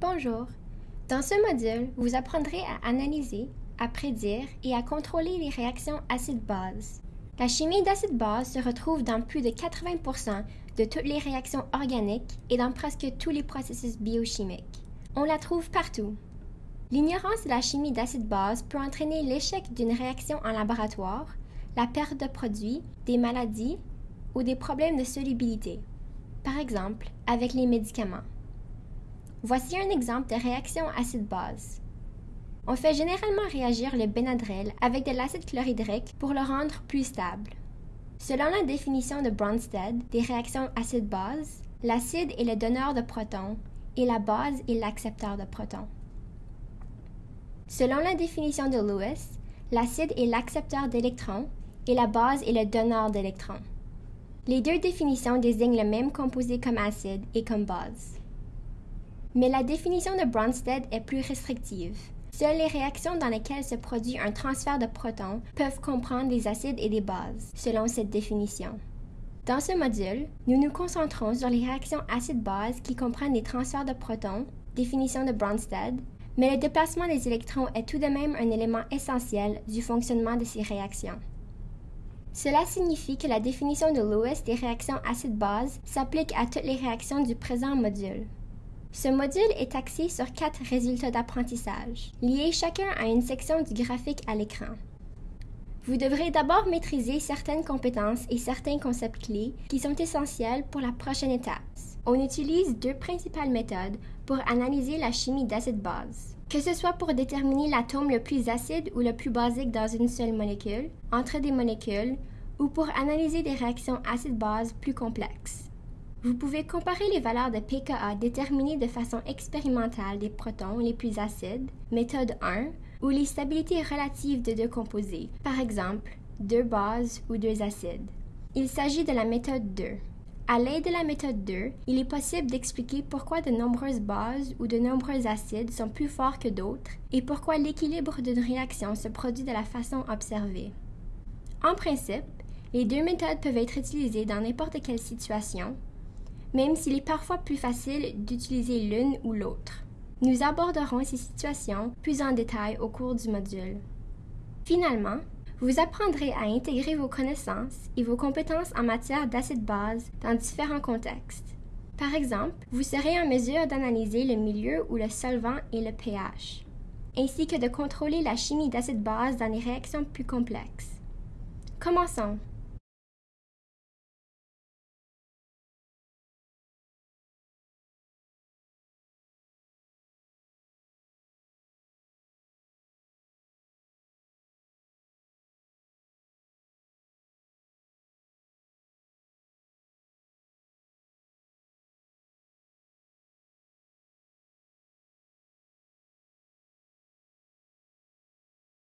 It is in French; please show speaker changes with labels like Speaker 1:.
Speaker 1: Bonjour. Dans ce module, vous apprendrez à analyser, à prédire et à contrôler les réactions acide-base. La chimie d'acide-base se retrouve dans plus de 80 de toutes les réactions organiques et dans presque tous les processus biochimiques. On la trouve partout. L'ignorance de la chimie d'acide-base peut entraîner l'échec d'une réaction en laboratoire, la perte de produits, des maladies ou des problèmes de solubilité, par exemple avec les médicaments. Voici un exemple de réaction acide-base. On fait généralement réagir le Benadryl avec de l'acide chlorhydrique pour le rendre plus stable. Selon la définition de Bronsted des réactions acide-base, l'acide est le donneur de protons et la base est l'accepteur de protons. Selon la définition de Lewis, l'acide est l'accepteur d'électrons et la base est le donneur d'électrons. Les deux définitions désignent le même composé comme acide et comme base. Mais la définition de Bronsted est plus restrictive. Seules les réactions dans lesquelles se produit un transfert de protons peuvent comprendre des acides et des bases, selon cette définition. Dans ce module, nous nous concentrons sur les réactions acide-base qui comprennent des transferts de protons, définition de Bronsted, mais le déplacement des électrons est tout de même un élément essentiel du fonctionnement de ces réactions. Cela signifie que la définition de Lewis des réactions acide-base s'applique à toutes les réactions du présent module. Ce module est axé sur quatre résultats d'apprentissage, liés chacun à une section du graphique à l'écran. Vous devrez d'abord maîtriser certaines compétences et certains concepts clés qui sont essentiels pour la prochaine étape. On utilise deux principales méthodes pour analyser la chimie d'acide-base. Que ce soit pour déterminer l'atome le plus acide ou le plus basique dans une seule molécule, entre des molécules, ou pour analyser des réactions acide-base plus complexes. Vous pouvez comparer les valeurs de pKa déterminées de façon expérimentale des protons les plus acides, méthode 1, ou les stabilités relatives de deux composés, par exemple deux bases ou deux acides. Il s'agit de la méthode 2. À l'aide de la méthode 2, il est possible d'expliquer pourquoi de nombreuses bases ou de nombreux acides sont plus forts que d'autres et pourquoi l'équilibre d'une réaction se produit de la façon observée. En principe, les deux méthodes peuvent être utilisées dans n'importe quelle situation, même s'il est parfois plus facile d'utiliser l'une ou l'autre. Nous aborderons ces situations plus en détail au cours du module. Finalement, vous apprendrez à intégrer vos connaissances et vos compétences en matière d'acide-base dans différents contextes. Par exemple, vous serez en mesure d'analyser le milieu où le solvant et le pH, ainsi que de contrôler la chimie d'acide-base dans les réactions plus complexes. Commençons.